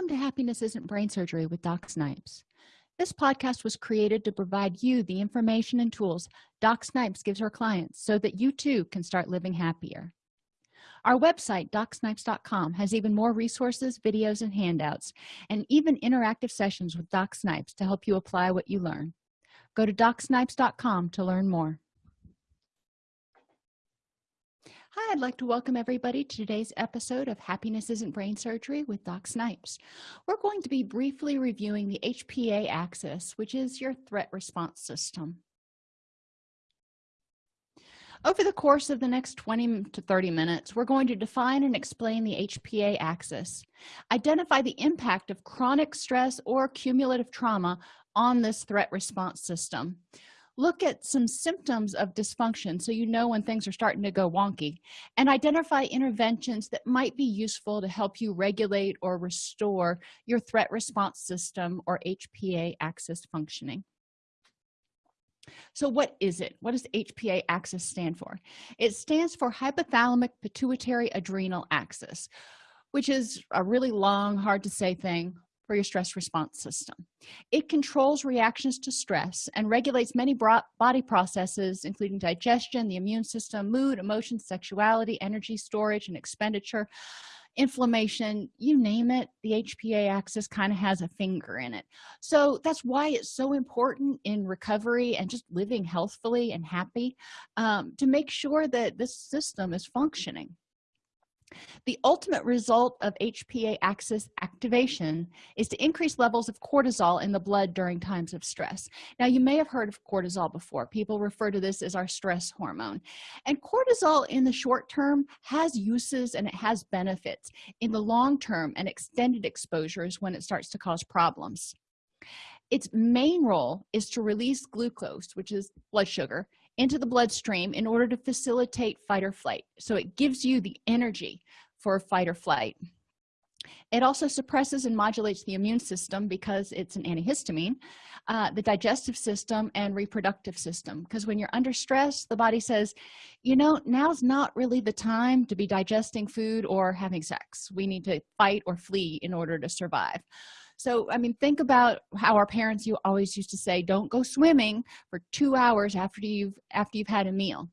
welcome to happiness isn't brain surgery with doc snipes. This podcast was created to provide you the information and tools doc snipes gives her clients so that you too can start living happier. Our website docsnipes.com has even more resources videos and handouts and even interactive sessions with doc snipes to help you apply what you learn. Go to docsnipes.com to learn more Hi, I'd like to welcome everybody to today's episode of Happiness Isn't Brain Surgery with Doc Snipes. We're going to be briefly reviewing the HPA axis, which is your threat response system. Over the course of the next 20 to 30 minutes, we're going to define and explain the HPA axis, identify the impact of chronic stress or cumulative trauma on this threat response system, look at some symptoms of dysfunction so you know when things are starting to go wonky and identify interventions that might be useful to help you regulate or restore your threat response system or hpa axis functioning. So what is it? What does hpa axis stand for? It stands for hypothalamic pituitary adrenal axis which is a really long hard to say thing for your stress response system. It controls reactions to stress and regulates many body processes including digestion the immune system mood emotion sexuality energy storage and expenditure inflammation you name it the hpa axis kind of has a finger in it. So that's why it's so important in recovery and just living healthfully and happy um, to make sure that this system is functioning the ultimate result of hpa axis activation is to increase levels of cortisol in the blood during times of stress. Now you may have heard of cortisol before. People refer to this as our stress hormone. And cortisol in the short term has uses and it has benefits. In the long term and extended exposures when it starts to cause problems. Its main role is to release glucose which is blood sugar into the bloodstream in order to facilitate fight or flight. So it gives you the energy for fight or flight. It also suppresses and modulates the immune system because it's an antihistamine uh, the digestive system and reproductive system. Because when you're under stress the body says you know now's not really the time to be digesting food or having sex. We need to fight or flee in order to survive so i mean think about how our parents you always used to say don't go swimming for two hours after you've after you've had a meal.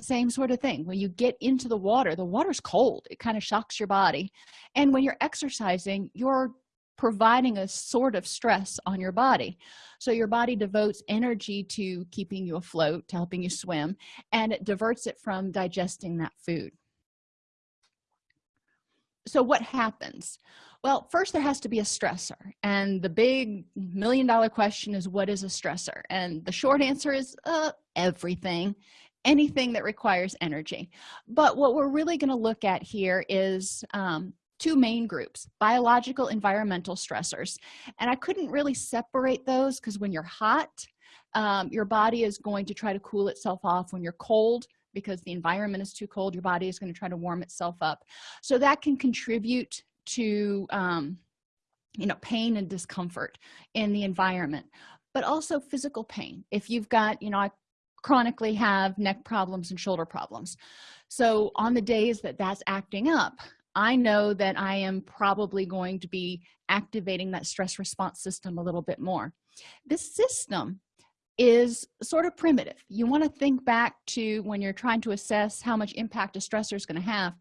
Same sort of thing. When you get into the water the water's cold. It kind of shocks your body. And when you're exercising you're providing a sort of stress on your body. So your body devotes energy to keeping you afloat to helping you swim and it diverts it from digesting that food. So what happens well first there has to be a stressor and the big million dollar question is what is a stressor? And the short answer is uh, everything. Anything that requires energy. But what we're really going to look at here is um, two main groups biological environmental stressors. And i couldn't really separate those because when you're hot um, your body is going to try to cool itself off. When you're cold because the environment is too cold your body is going to try to warm itself up. So that can contribute to um, you know pain and discomfort in the environment but also physical pain. If you've got you know i chronically have neck problems and shoulder problems. So on the days that that's acting up i know that i am probably going to be activating that stress response system a little bit more. This system is sort of primitive. You want to think back to when you're trying to assess how much impact a stressor is going to have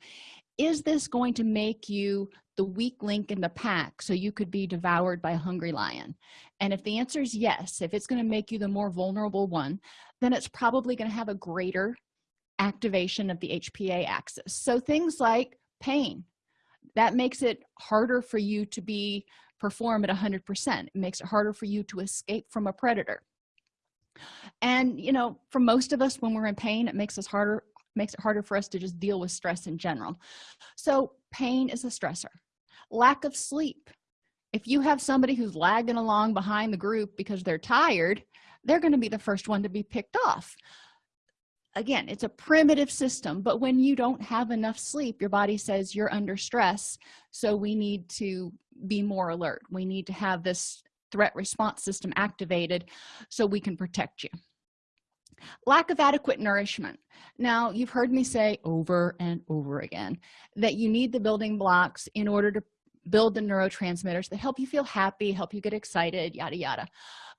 is this going to make you the weak link in the pack so you could be devoured by a hungry lion? And if the answer is yes if it's going to make you the more vulnerable one then it's probably going to have a greater activation of the hpa axis. So things like pain that makes it harder for you to be perform at 100 percent. It makes it harder for you to escape from a predator. And you know for most of us when we're in pain it makes us harder makes it harder for us to just deal with stress in general. So pain is a stressor. Lack of sleep. If you have somebody who's lagging along behind the group because they're tired they're going to be the first one to be picked off. Again it's a primitive system but when you don't have enough sleep your body says you're under stress so we need to be more alert. We need to have this threat response system activated so we can protect you lack of adequate nourishment. Now you've heard me say over and over again that you need the building blocks in order to build the neurotransmitters that help you feel happy help you get excited yada yada.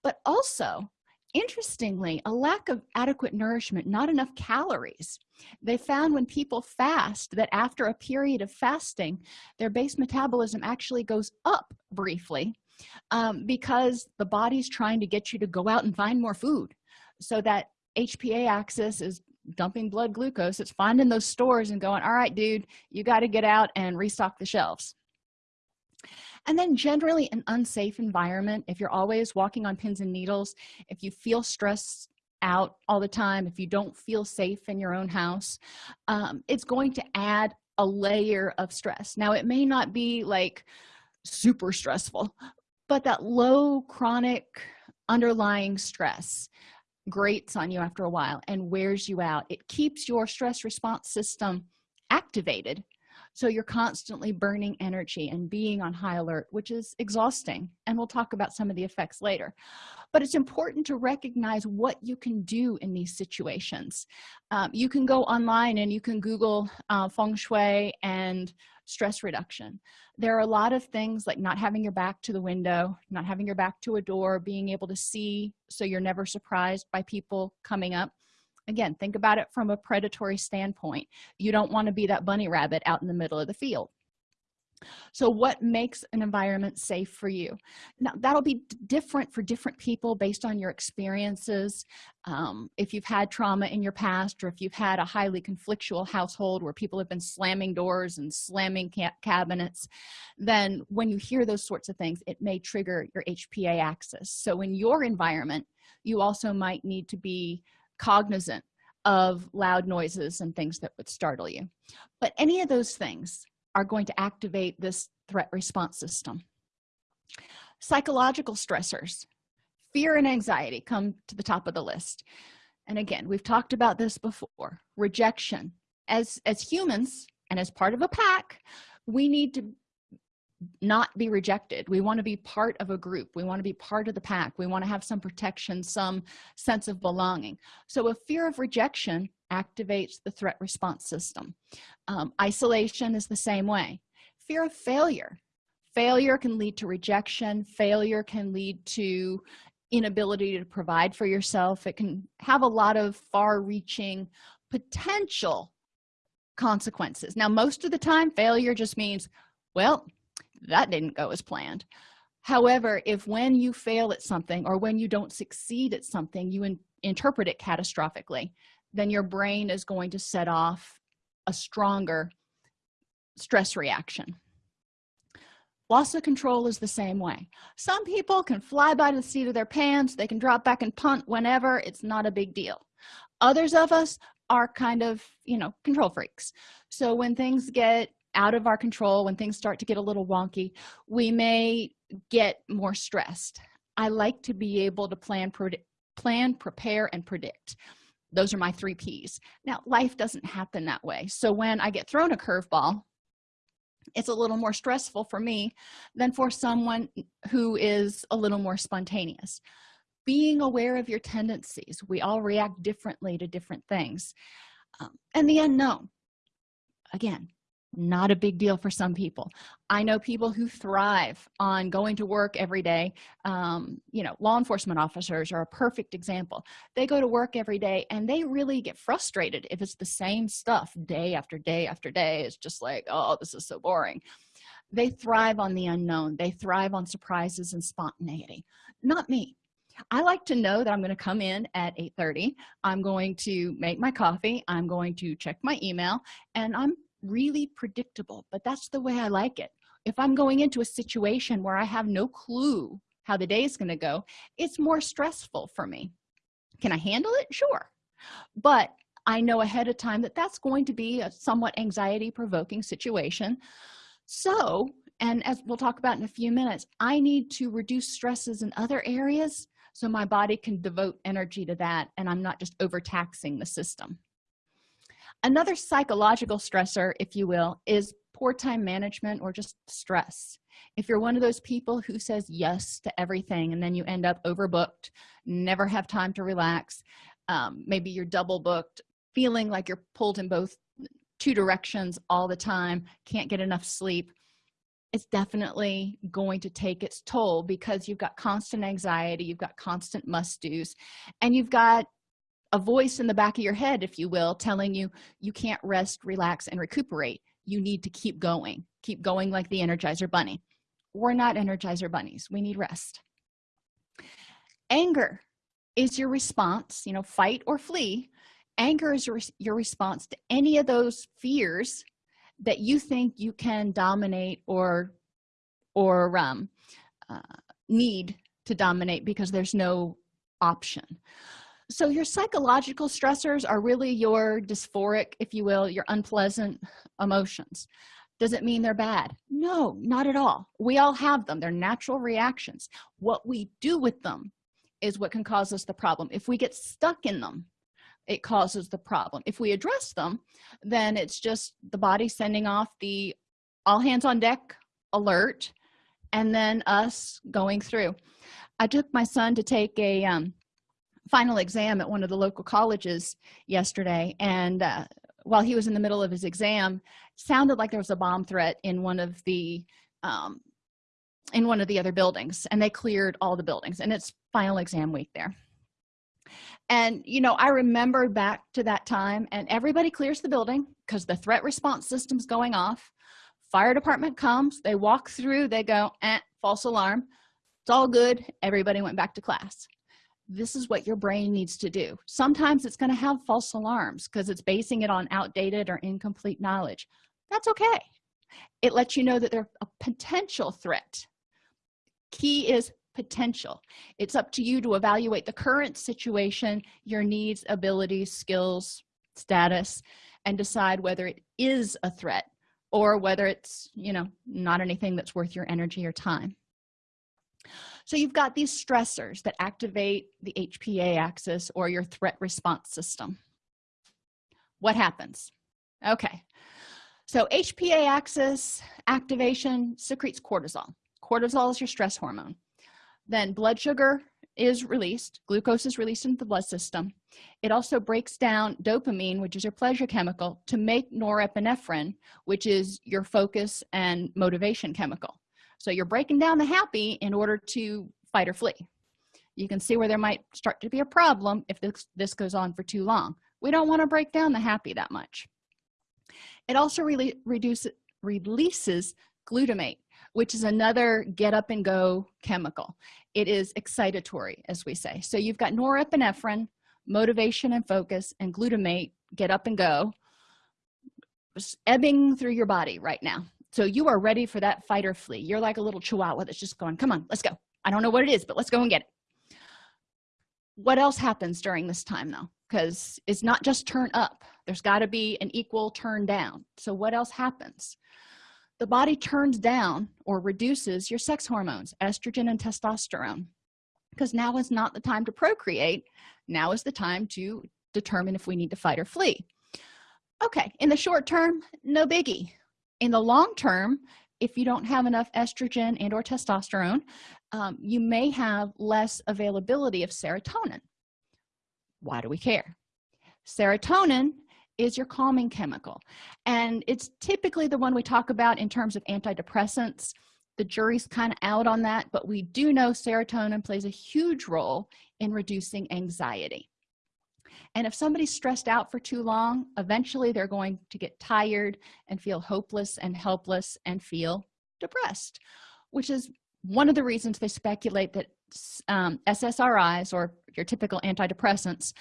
But also interestingly a lack of adequate nourishment not enough calories. They found when people fast that after a period of fasting their base metabolism actually goes up briefly um, because the body's trying to get you to go out and find more food so that hpa axis is dumping blood glucose. It's finding those stores and going all right dude you got to get out and restock the shelves. And then generally an unsafe environment. If you're always walking on pins and needles if you feel stressed out all the time if you don't feel safe in your own house um, it's going to add a layer of stress. Now it may not be like super stressful but that low chronic underlying stress grates on you after a while and wears you out. It keeps your stress response system activated. So you're constantly burning energy and being on high alert which is exhausting. And we'll talk about some of the effects later. But it's important to recognize what you can do in these situations. Um, you can go online and you can google uh, feng shui and stress reduction. There are a lot of things like not having your back to the window not having your back to a door being able to see so you're never surprised by people coming up. Again think about it from a predatory standpoint. You don't want to be that bunny rabbit out in the middle of the field so what makes an environment safe for you? Now that'll be different for different people based on your experiences. Um, if you've had trauma in your past or if you've had a highly conflictual household where people have been slamming doors and slamming ca cabinets then when you hear those sorts of things it may trigger your hpa axis. So in your environment you also might need to be cognizant of loud noises and things that would startle you. But any of those things are going to activate this threat response system. Psychological stressors fear and anxiety come to the top of the list. And again we've talked about this before rejection. As as humans and as part of a pack we need to not be rejected. We want to be part of a group. We want to be part of the pack. We want to have some protection some sense of belonging. So a fear of rejection activates the threat response system. Um, isolation is the same way. Fear of failure. Failure can lead to rejection. Failure can lead to inability to provide for yourself. It can have a lot of far-reaching potential consequences. Now most of the time failure just means well that didn't go as planned. However if when you fail at something or when you don't succeed at something you in interpret it catastrophically then your brain is going to set off a stronger stress reaction. Loss of control is the same way. Some people can fly by the seat of their pants they can drop back and punt whenever it's not a big deal. Others of us are kind of you know control freaks. So when things get out of our control when things start to get a little wonky we may get more stressed. I like to be able to plan plan prepare and predict those are my three p's. Now life doesn't happen that way. So when i get thrown a curveball it's a little more stressful for me than for someone who is a little more spontaneous. Being aware of your tendencies we all react differently to different things. Um, and the unknown again not a big deal for some people. I know people who thrive on going to work every day. Um, you know law enforcement officers are a perfect example. They go to work every day and they really get frustrated if it's the same stuff day after day after day. It's just like oh this is so boring. They thrive on the unknown. They thrive on surprises and spontaneity. Not me. I like to know that I'm going to come in at 8 30 I'm going to make my coffee. I'm going to check my email. And I'm really predictable but that's the way i like it. If i'm going into a situation where i have no clue how the day is going to go it's more stressful for me. Can i handle it? Sure. But i know ahead of time that that's going to be a somewhat anxiety provoking situation. So and as we'll talk about in a few minutes i need to reduce stresses in other areas so my body can devote energy to that and i'm not just overtaxing the system another psychological stressor if you will is poor time management or just stress. If you're one of those people who says yes to everything and then you end up overbooked never have time to relax um, maybe you're double booked feeling like you're pulled in both two directions all the time can't get enough sleep it's definitely going to take its toll because you've got constant anxiety you've got constant must do's and you've got a voice in the back of your head if you will telling you you can't rest relax and recuperate. You need to keep going. Keep going like the energizer bunny. We're not energizer bunnies. We need rest. Anger is your response you know fight or flee. Anger is your, response to any of those fears that you think you can dominate or or um, uh, need to dominate because there's no option so your psychological stressors are really your dysphoric if you will your unpleasant emotions. Does it mean they're bad? No not at all. We all have them. They're natural reactions. What we do with them is what can cause us the problem. If we get stuck in them it causes the problem. If we address them then it's just the body sending off the all hands on deck alert and then us going through. I took my son to take a um, final exam at one of the local colleges yesterday and uh, while he was in the middle of his exam sounded like there was a bomb threat in one of the um, in one of the other buildings and they cleared all the buildings and it's final exam week there. And you know i remember back to that time and everybody clears the building because the threat response system's going off. Fire department comes they walk through they go eh, false alarm. It's all good. Everybody went back to class this is what your brain needs to do. Sometimes it's going to have false alarms because it's basing it on outdated or incomplete knowledge. That's okay. It lets you know that they're a potential threat. Key is potential. It's up to you to evaluate the current situation your needs abilities skills status and decide whether it is a threat or whether it's you know not anything that's worth your energy or time so you've got these stressors that activate the hpa axis or your threat response system. What happens? Okay. So hpa axis activation secretes cortisol. Cortisol is your stress hormone. Then blood sugar is released. Glucose is released into the blood system. It also breaks down dopamine which is your pleasure chemical to make norepinephrine which is your focus and motivation chemical so you're breaking down the happy in order to fight or flee. You can see where there might start to be a problem if this, this goes on for too long. We don't want to break down the happy that much. It also really reduces releases glutamate which is another get up and go chemical. It is excitatory as we say. So you've got norepinephrine motivation and focus and glutamate get up and go ebbing through your body right now so you are ready for that fight or flee. You're like a little chihuahua that's just going come on let's go. I don't know what it is but let's go and get it. What else happens during this time though? Because it's not just turn up. There's got to be an equal turn down. So what else happens? The body turns down or reduces your sex hormones estrogen and testosterone. Because now is not the time to procreate. Now is the time to determine if we need to fight or flee. Okay in the short term no biggie in the long term if you don't have enough estrogen and or testosterone um, you may have less availability of serotonin. Why do we care? Serotonin is your calming chemical and it's typically the one we talk about in terms of antidepressants. The jury's kind of out on that but we do know serotonin plays a huge role in reducing anxiety and if somebody's stressed out for too long eventually they're going to get tired and feel hopeless and helpless and feel depressed which is one of the reasons they speculate that um, ssris or your typical antidepressants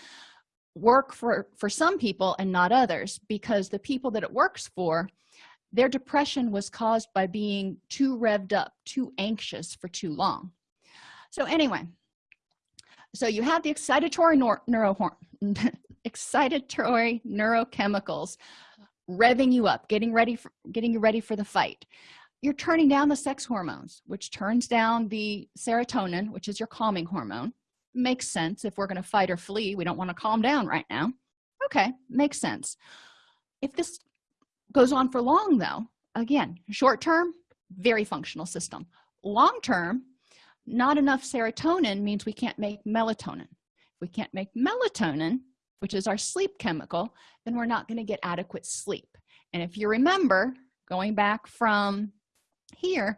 work for for some people and not others because the people that it works for their depression was caused by being too revved up too anxious for too long. So anyway so you have the excitatory neuro excitatory neurochemicals revving you up getting ready for getting you ready for the fight. You're turning down the sex hormones which turns down the serotonin which is your calming hormone. Makes sense if we're going to fight or flee. We don't want to calm down right now. Okay makes sense. If this goes on for long though again short term very functional system. Long term not enough serotonin means we can't make melatonin. If we can't make melatonin which is our sleep chemical then we're not going to get adequate sleep. And if you remember going back from here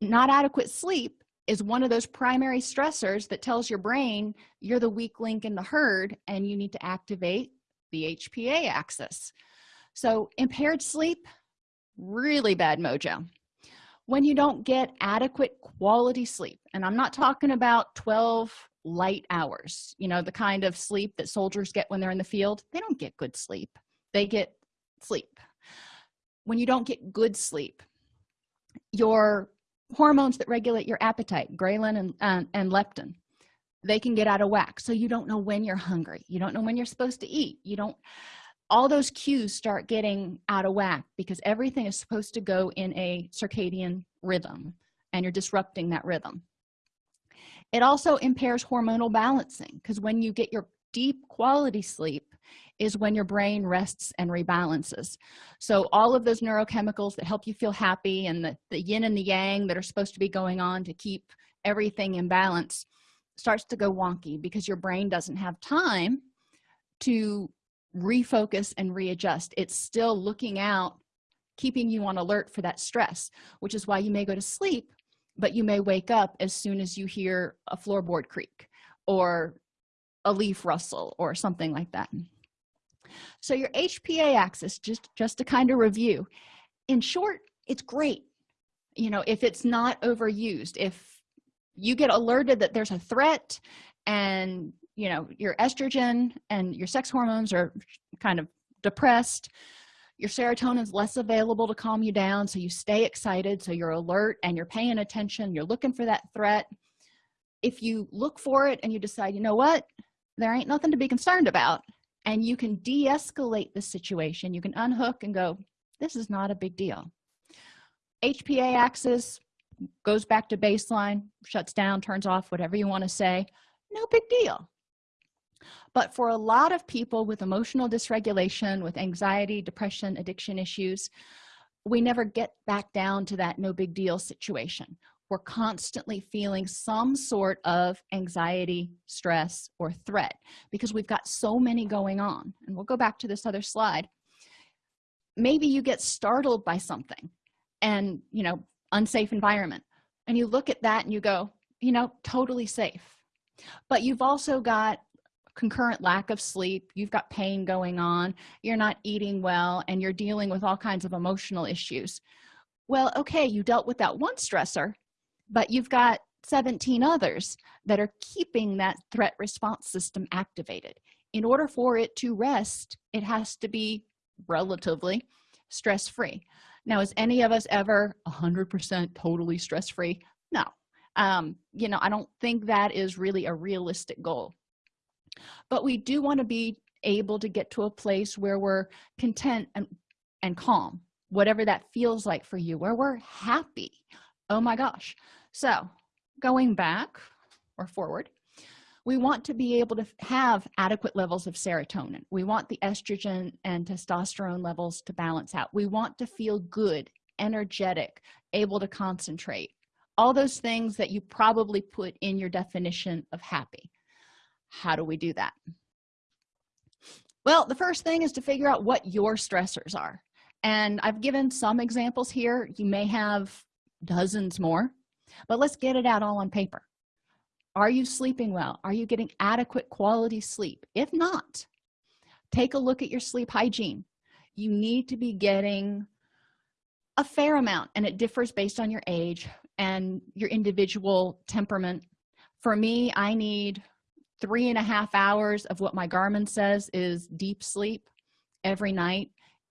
not adequate sleep is one of those primary stressors that tells your brain you're the weak link in the herd and you need to activate the hpa axis. So impaired sleep really bad mojo when you don't get adequate quality sleep. And i'm not talking about 12 light hours you know the kind of sleep that soldiers get when they're in the field. They don't get good sleep. They get sleep. When you don't get good sleep your hormones that regulate your appetite ghrelin and, and leptin they can get out of whack. So you don't know when you're hungry. You don't know when you're supposed to eat. You don't all those cues start getting out of whack because everything is supposed to go in a circadian rhythm and you're disrupting that rhythm. It also impairs hormonal balancing because when you get your deep quality sleep is when your brain rests and rebalances. So all of those neurochemicals that help you feel happy and the, the yin and the yang that are supposed to be going on to keep everything in balance starts to go wonky because your brain doesn't have time to refocus and readjust. It's still looking out keeping you on alert for that stress which is why you may go to sleep but you may wake up as soon as you hear a floorboard creak or a leaf rustle or something like that. So your hpa axis just just to kind of review. In short it's great. You know if it's not overused if you get alerted that there's a threat and you know your estrogen and your sex hormones are kind of depressed. Your serotonin is less available to calm you down so you stay excited so you're alert and you're paying attention you're looking for that threat. If you look for it and you decide you know what? There ain't nothing to be concerned about and you can de-escalate the situation you can unhook and go this is not a big deal. Hpa axis goes back to baseline shuts down turns off whatever you want to say. No big deal but for a lot of people with emotional dysregulation with anxiety depression addiction issues we never get back down to that no big deal situation. We're constantly feeling some sort of anxiety stress or threat because we've got so many going on. And we'll go back to this other slide. Maybe you get startled by something and you know unsafe environment and you look at that and you go you know totally safe. But you've also got concurrent lack of sleep you've got pain going on you're not eating well and you're dealing with all kinds of emotional issues. Well okay you dealt with that one stressor but you've got 17 others that are keeping that threat response system activated. In order for it to rest it has to be relatively stress-free. Now is any of us ever 100 percent totally stress-free? No. Um you know i don't think that is really a realistic goal but we do want to be able to get to a place where we're content and and calm. Whatever that feels like for you where we're happy. Oh my gosh. So going back or forward we want to be able to have adequate levels of serotonin. We want the estrogen and testosterone levels to balance out. We want to feel good energetic able to concentrate. All those things that you probably put in your definition of happy how do we do that? Well the first thing is to figure out what your stressors are. And i've given some examples here. You may have dozens more but let's get it out all on paper. Are you sleeping well? Are you getting adequate quality sleep? If not take a look at your sleep hygiene. You need to be getting a fair amount and it differs based on your age and your individual temperament. For me i need three and a half hours of what my garmin says is deep sleep every night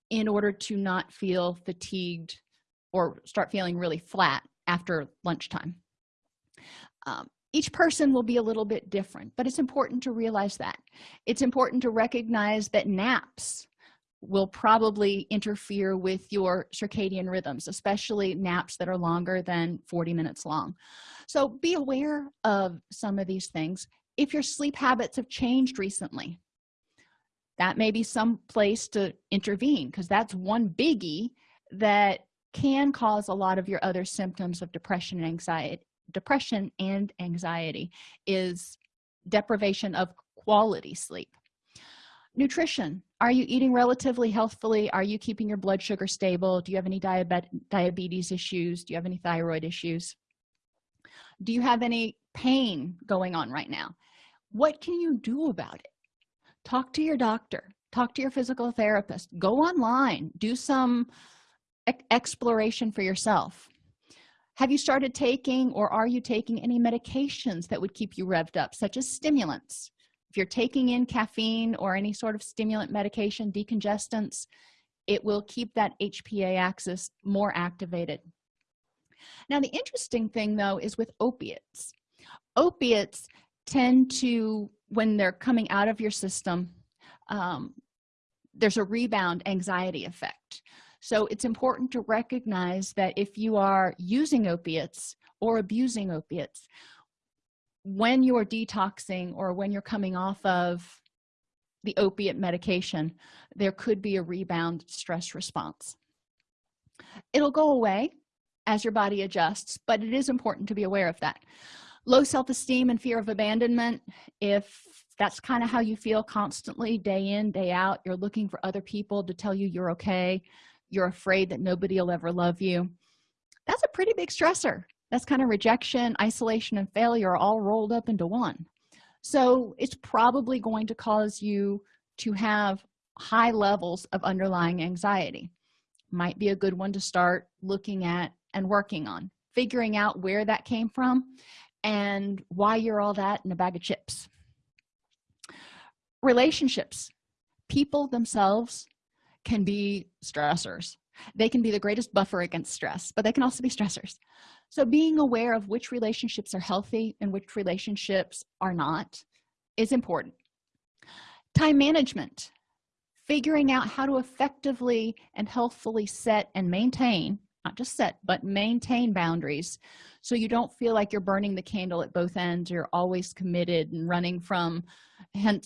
in order to not feel fatigued or start feeling really flat after lunchtime. Um, each person will be a little bit different but it's important to realize that. It's important to recognize that naps will probably interfere with your circadian rhythms especially naps that are longer than 40 minutes long. So be aware of some of these things if your sleep habits have changed recently that may be some place to intervene because that's one biggie that can cause a lot of your other symptoms of depression and anxiety depression and anxiety is deprivation of quality sleep. Nutrition. Are you eating relatively healthfully? Are you keeping your blood sugar stable? Do you have any diabetes issues? Do you have any thyroid issues? Do you have any pain going on right now what can you do about it? Talk to your doctor. Talk to your physical therapist. Go online. Do some exploration for yourself. Have you started taking or are you taking any medications that would keep you revved up such as stimulants? If you're taking in caffeine or any sort of stimulant medication decongestants it will keep that hpa axis more activated. Now the interesting thing though is with opiates. Opiates tend to when they're coming out of your system um, there's a rebound anxiety effect. So it's important to recognize that if you are using opiates or abusing opiates when you're detoxing or when you're coming off of the opiate medication there could be a rebound stress response. It'll go away as your body adjusts but it is important to be aware of that low self-esteem and fear of abandonment. If that's kind of how you feel constantly day in day out you're looking for other people to tell you you're okay you're afraid that nobody will ever love you that's a pretty big stressor. That's kind of rejection isolation and failure all rolled up into one. So it's probably going to cause you to have high levels of underlying anxiety. Might be a good one to start looking at and working on figuring out where that came from and why you're all that in a bag of chips. Relationships. People themselves can be stressors. They can be the greatest buffer against stress but they can also be stressors. So being aware of which relationships are healthy and which relationships are not is important. Time management. Figuring out how to effectively and healthfully set and maintain not just set but maintain boundaries. So you don't feel like you're burning the candle at both ends. You're always committed and running from um,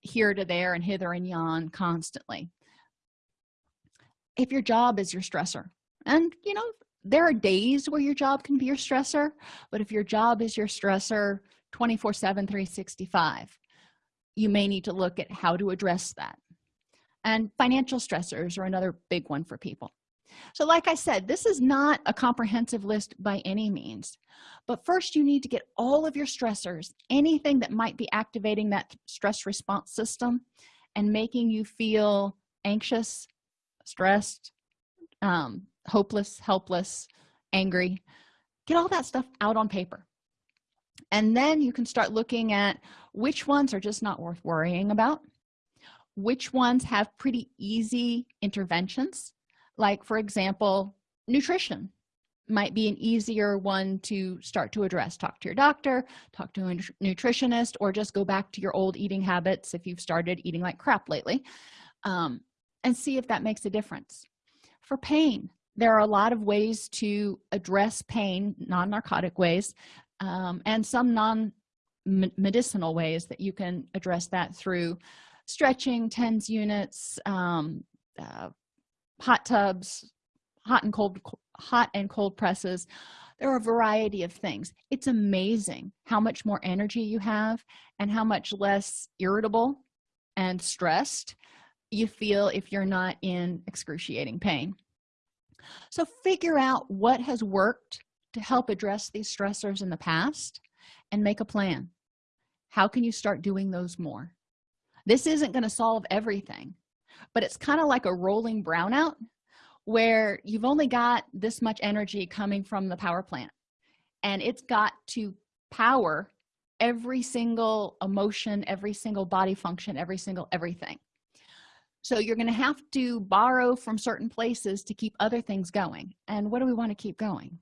here to there and hither and yon constantly. If your job is your stressor and you know there are days where your job can be your stressor but if your job is your stressor 24 7 365 you may need to look at how to address that. And financial stressors are another big one for people so like i said this is not a comprehensive list by any means but first you need to get all of your stressors anything that might be activating that stress response system and making you feel anxious stressed um, hopeless helpless angry. Get all that stuff out on paper. And then you can start looking at which ones are just not worth worrying about which ones have pretty easy interventions like for example nutrition might be an easier one to start to address. Talk to your doctor talk to a nutritionist or just go back to your old eating habits if you've started eating like crap lately um, and see if that makes a difference. For pain there are a lot of ways to address pain non-narcotic ways um, and some non-medicinal ways that you can address that through stretching tens units um, uh, hot tubs hot and cold hot and cold presses. There are a variety of things. It's amazing how much more energy you have and how much less irritable and stressed you feel if you're not in excruciating pain. So figure out what has worked to help address these stressors in the past and make a plan. How can you start doing those more? This isn't going to solve everything but it's kind of like a rolling brownout where you've only got this much energy coming from the power plant. And it's got to power every single emotion every single body function every single everything. So you're going to have to borrow from certain places to keep other things going. And what do we want to keep going?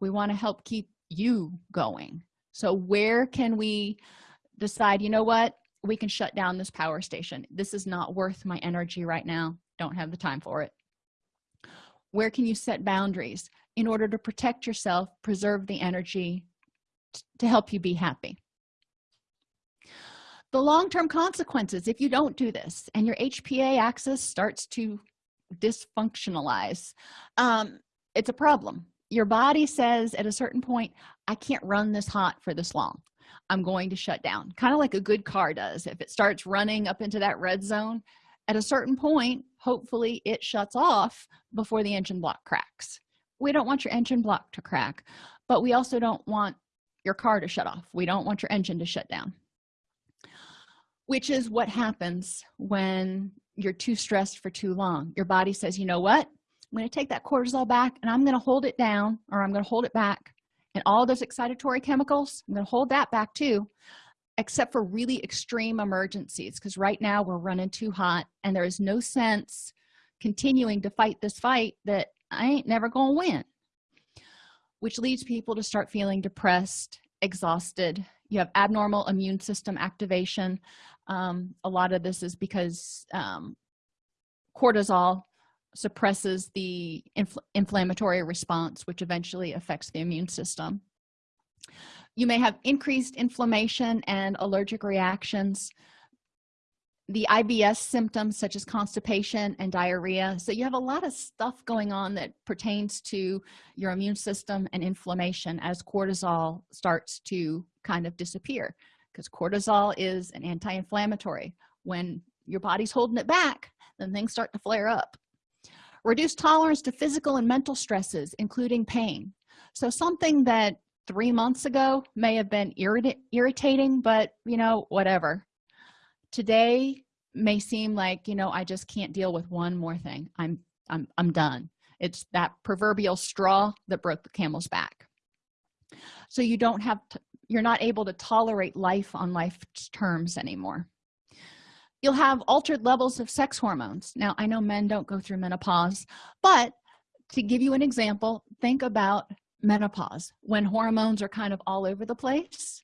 We want to help keep you going. So where can we decide you know what we can shut down this power station. This is not worth my energy right now. Don't have the time for it. Where can you set boundaries in order to protect yourself preserve the energy to help you be happy? The long-term consequences if you don't do this and your hpa axis starts to dysfunctionalize um, it's a problem. Your body says at a certain point i can't run this hot for this long i'm going to shut down kind of like a good car does. If it starts running up into that red zone at a certain point hopefully it shuts off before the engine block cracks. We don't want your engine block to crack but we also don't want your car to shut off. We don't want your engine to shut down. Which is what happens when you're too stressed for too long. Your body says you know what? I'm going to take that cortisol back and i'm going to hold it down or i'm going to hold it back and all those excitatory chemicals i'm going to hold that back too except for really extreme emergencies because right now we're running too hot and there is no sense continuing to fight this fight that i ain't never gonna win. Which leads people to start feeling depressed exhausted. You have abnormal immune system activation. Um, a lot of this is because um, cortisol suppresses the infl inflammatory response which eventually affects the immune system. You may have increased inflammation and allergic reactions. The ibs symptoms such as constipation and diarrhea. So you have a lot of stuff going on that pertains to your immune system and inflammation as cortisol starts to kind of disappear because cortisol is an anti-inflammatory. When your body's holding it back then things start to flare up reduced tolerance to physical and mental stresses including pain. So something that three months ago may have been irrit irritating but you know whatever. Today may seem like you know i just can't deal with one more thing. I'm i'm i'm done. It's that proverbial straw that broke the camel's back. So you don't have you're not able to tolerate life on life's terms anymore you'll have altered levels of sex hormones. Now i know men don't go through menopause but to give you an example think about menopause. When hormones are kind of all over the place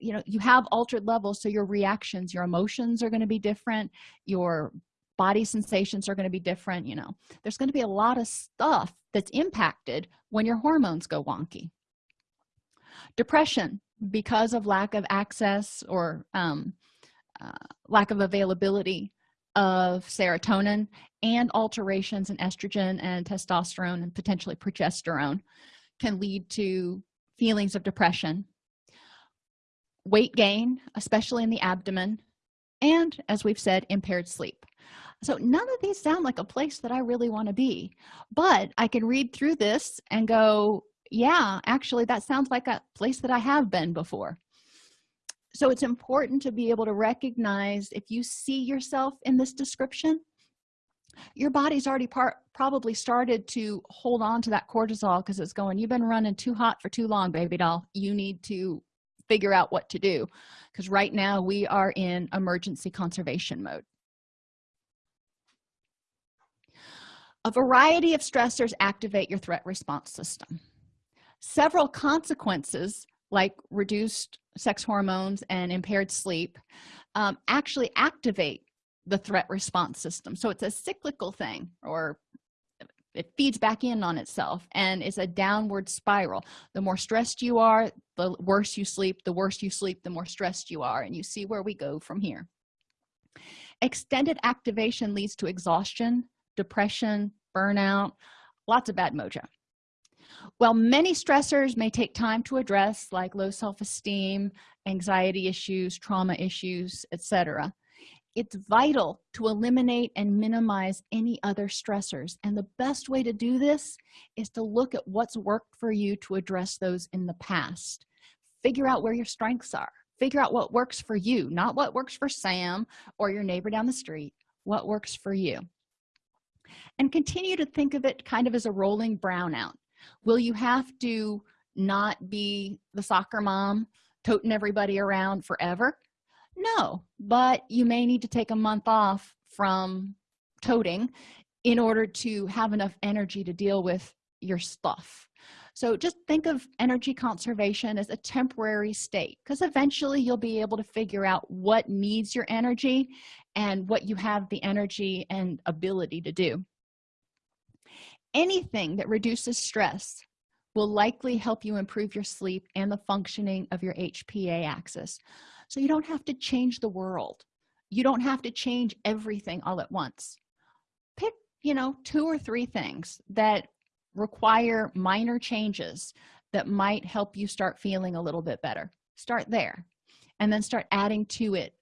you know you have altered levels so your reactions your emotions are going to be different your body sensations are going to be different you know. There's going to be a lot of stuff that's impacted when your hormones go wonky. Depression because of lack of access or um, uh, lack of availability of serotonin and alterations in estrogen and testosterone and potentially progesterone can lead to feelings of depression weight gain especially in the abdomen and as we've said impaired sleep. So none of these sound like a place that i really want to be but i can read through this and go yeah actually that sounds like a place that i have been before so it's important to be able to recognize if you see yourself in this description your body's already part probably started to hold on to that cortisol because it's going you've been running too hot for too long baby doll. You need to figure out what to do. Because right now we are in emergency conservation mode. A variety of stressors activate your threat response system. Several consequences like reduced sex hormones and impaired sleep um, actually activate the threat response system. So it's a cyclical thing or it feeds back in on itself and it's a downward spiral. The more stressed you are the worse you sleep the worse you sleep the more stressed you are and you see where we go from here. Extended activation leads to exhaustion depression burnout lots of bad mojo while many stressors may take time to address like low self-esteem anxiety issues trauma issues etc it's vital to eliminate and minimize any other stressors and the best way to do this is to look at what's worked for you to address those in the past. Figure out where your strengths are. Figure out what works for you not what works for sam or your neighbor down the street what works for you. And continue to think of it kind of as a rolling brownout will you have to not be the soccer mom toting everybody around forever? No but you may need to take a month off from toting in order to have enough energy to deal with your stuff. So just think of energy conservation as a temporary state because eventually you'll be able to figure out what needs your energy and what you have the energy and ability to do anything that reduces stress will likely help you improve your sleep and the functioning of your hpa axis. So you don't have to change the world. You don't have to change everything all at once. Pick you know two or three things that require minor changes that might help you start feeling a little bit better. Start there and then start adding to it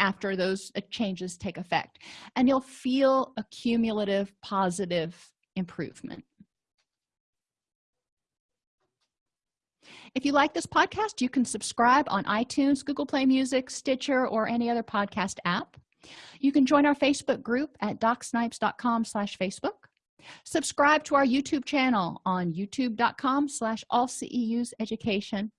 after those uh, changes take effect. And you'll feel a cumulative positive improvement. If you like this podcast you can subscribe on itunes google play music stitcher or any other podcast app. You can join our facebook group at docsnipes.com slash facebook. Subscribe to our youtube channel on youtube.com slash education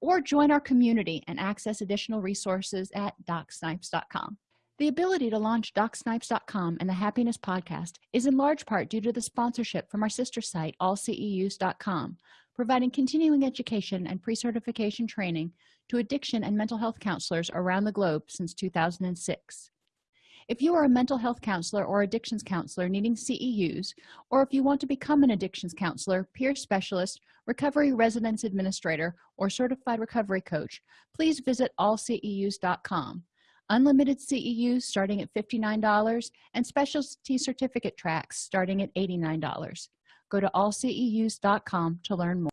or join our community and access additional resources at docsnipes.com the ability to launch docsnipes.com and the happiness podcast is in large part due to the sponsorship from our sister site allceus.com providing continuing education and pre-certification training to addiction and mental health counselors around the globe since 2006 if you are a mental health counselor or addictions counselor needing ceus or if you want to become an addictions counselor peer specialist recovery residence administrator or certified recovery coach please visit allceus.com unlimited ceus starting at $59 and specialty certificate tracks starting at $89 go to allceus.com to learn more